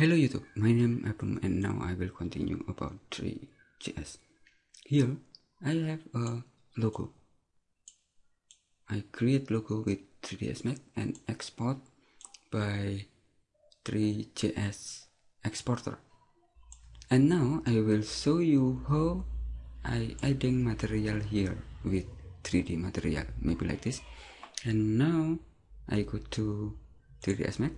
Hello YouTube, my name is Abram and now I will continue about 3JS. Here I have a logo. I create logo with 3ds Max and export by 3JS exporter. And now I will show you how I adding material here with 3D material, maybe like this. And now I go to 3ds Max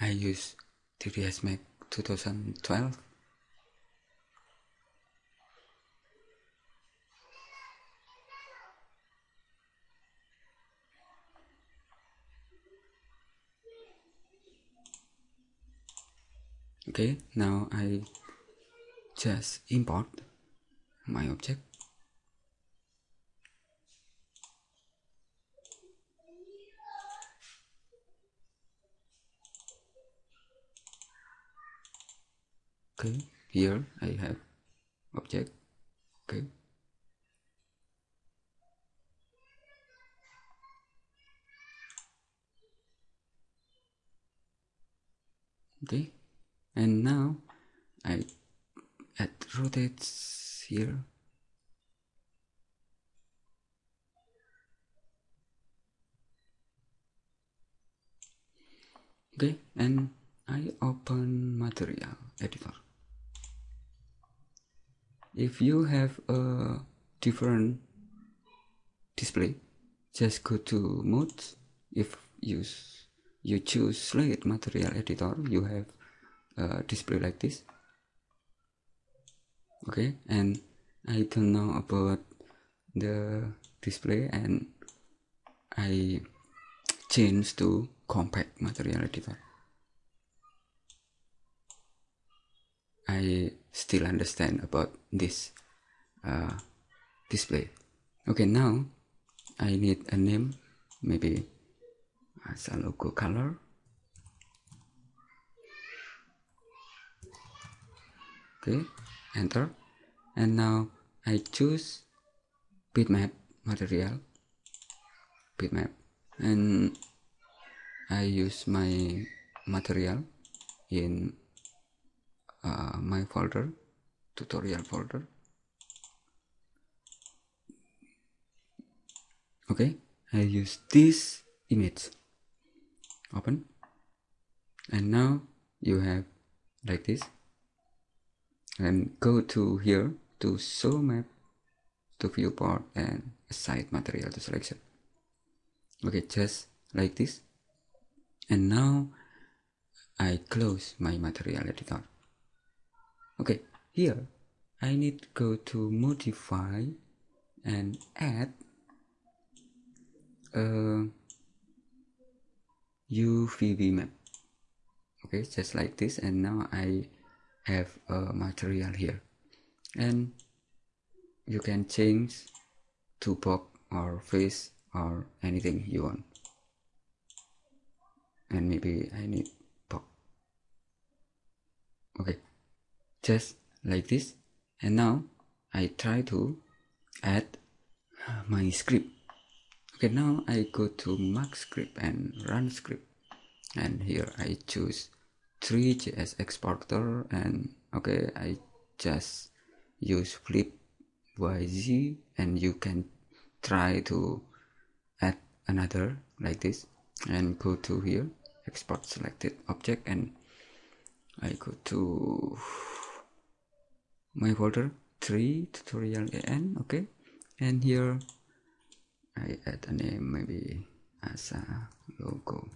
I use 3ds Max 2012 okay now I just import my object okay here I have object okay. Okay and now I add rotates here. Okay and I open material editor if you have a different display just go to mode if you you choose slate material editor you have a display like this. Okay? And I don't know about the display and I change to compact material editor. I still understand about this uh, display. Okay now I need a name maybe as a logo color. Okay enter. And now I choose bitmap material bitmap. And I use my material in uh, my folder tutorial folder. Okay I use this image. Open. And now you have like this. And go to here to show map to viewport and assign material to selection. Okay just like this. And now I close my material editor okay here I need to go to modify and add uh, a UVW map. Okay just like this and now I have a material here. And you can change to box or face or anything you want. And maybe I need box okay just like this. And now I try to add uh, my script. Okay now I go to Max script and run script. And here I choose 3js exporter and okay I just use flip yz and you can try to add another like this and go to here export selected object and I go to my folder 3 tutorial an okay? And here I add a name maybe as a logo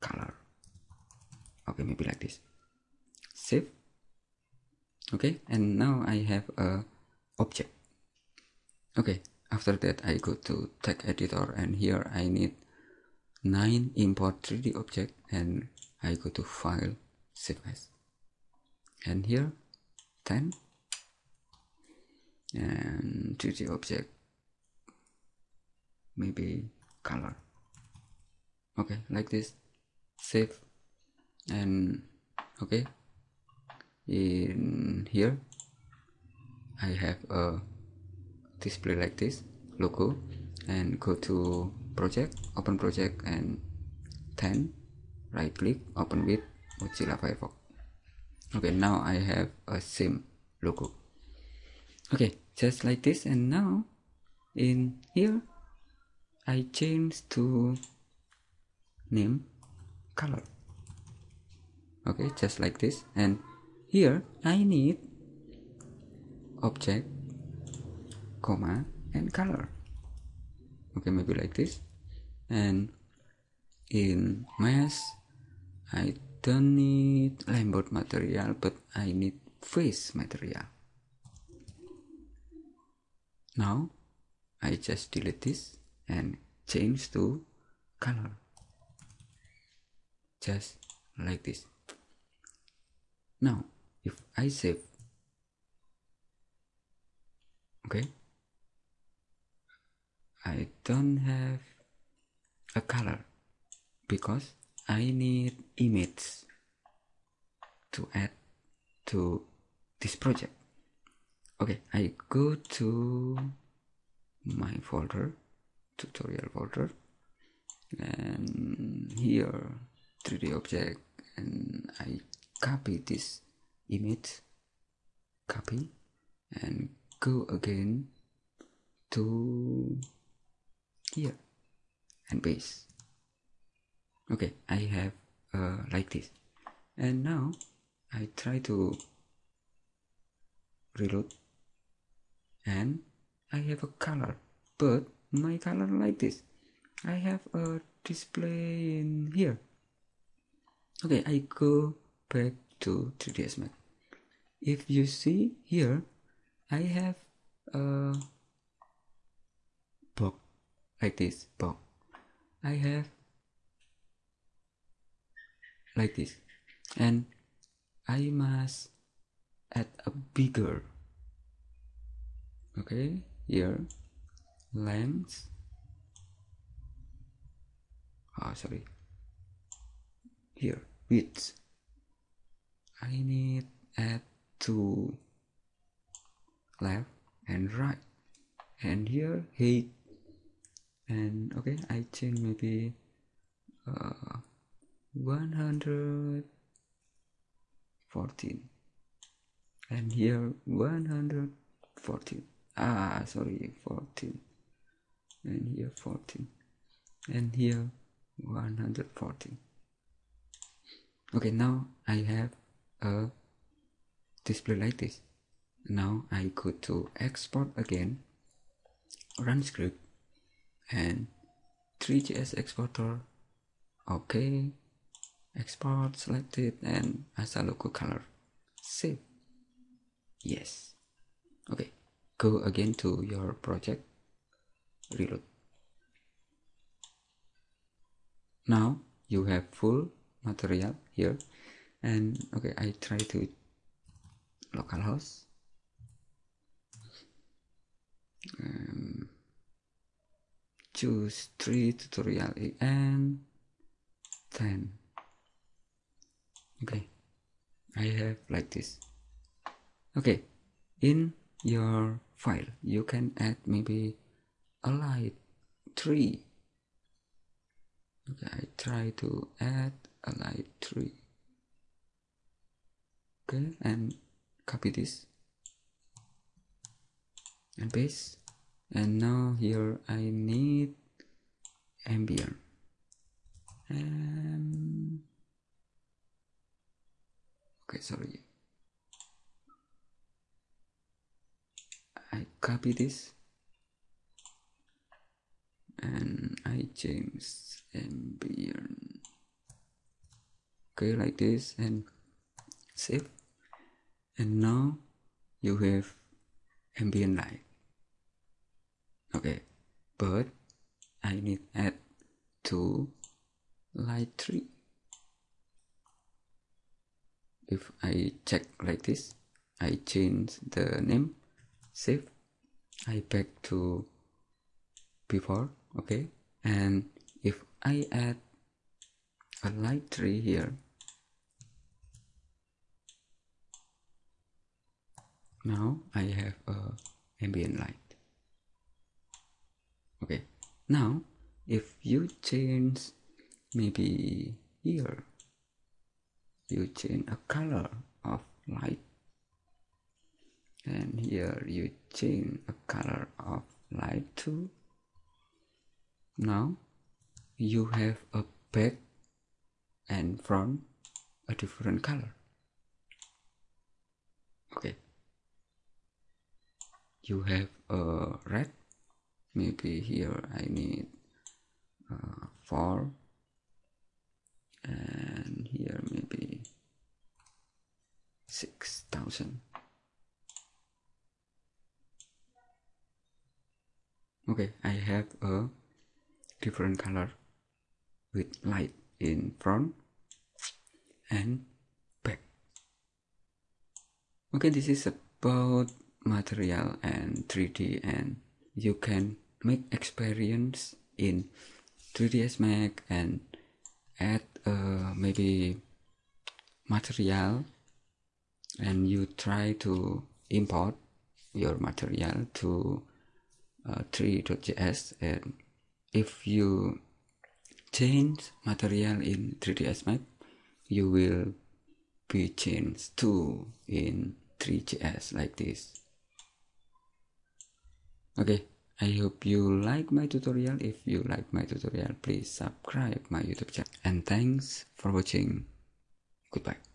color. Okay maybe like this. Save. Okay and now I have a object. Okay after that I go to text editor and here I need 9 import 3d object and I go to file save as. And here 10 and 3d object. Maybe color. Okay like this. Save. And okay. In here I have a display like this logo. And go to project open project and 10 right click open with Mozilla Firefox okay now I have a same logo. Okay just like this and now in here I change to name color. Okay just like this and here I need object comma and color. Okay maybe like this and in mass I don't need Lambert material but I need face material. Now I just delete this and change to color. Just like this. Now if I save okay? I don't have a color because I need image to add to this project. Okay I go to my folder tutorial folder and here 3d object and I copy this image copy and go again to here and paste okay I have uh, like this. And now I try to reload. And I have a color but my color like this. I have a display in here. Okay I go back to 3ds Max. If you see here I have a box like this box. I have like this. And I must add a bigger okay here length. Oh sorry. Here width. I need add to left and right. And here height and okay I change maybe uh, 114 and here 114 ah sorry 14 and here 14 and here 114 okay now I have a display like this. Now I go to export again run script and 3js exporter okay export selected and as a local color. Save yes. Okay. Go again to your project. Reload. Now you have full material here. And okay I try to localhost. Um, choose 3 tutorial and 10 okay. I have like this. Okay. In your file you can add maybe a light tree. Okay I try to add a light tree. Okay and copy this. And paste. And now here I need ambient. And sorry. I copy this and I change ambient. Okay like this and save. And now you have ambient light. Okay but I need add to light tree if I check like this I change the name save. I back to before okay? And if I add a light tree here now I have a ambient light. Okay now if you change maybe here you change a color of light. And here you change a color of light too. Now you have a back and front a different color. Okay. You have a red. Maybe here I need uh, 4 and here maybe 6000 okay I have a different color with light in front and back. Okay this is about material and 3d and you can make experience in 3ds max and add uh, maybe material and you try to import your material to uh, 3.js and if you change material in 3ds max you will be changed to in 3js like this. Okay i hope you like my tutorial. If you like my tutorial please subscribe my youtube channel. And thanks for watching. Goodbye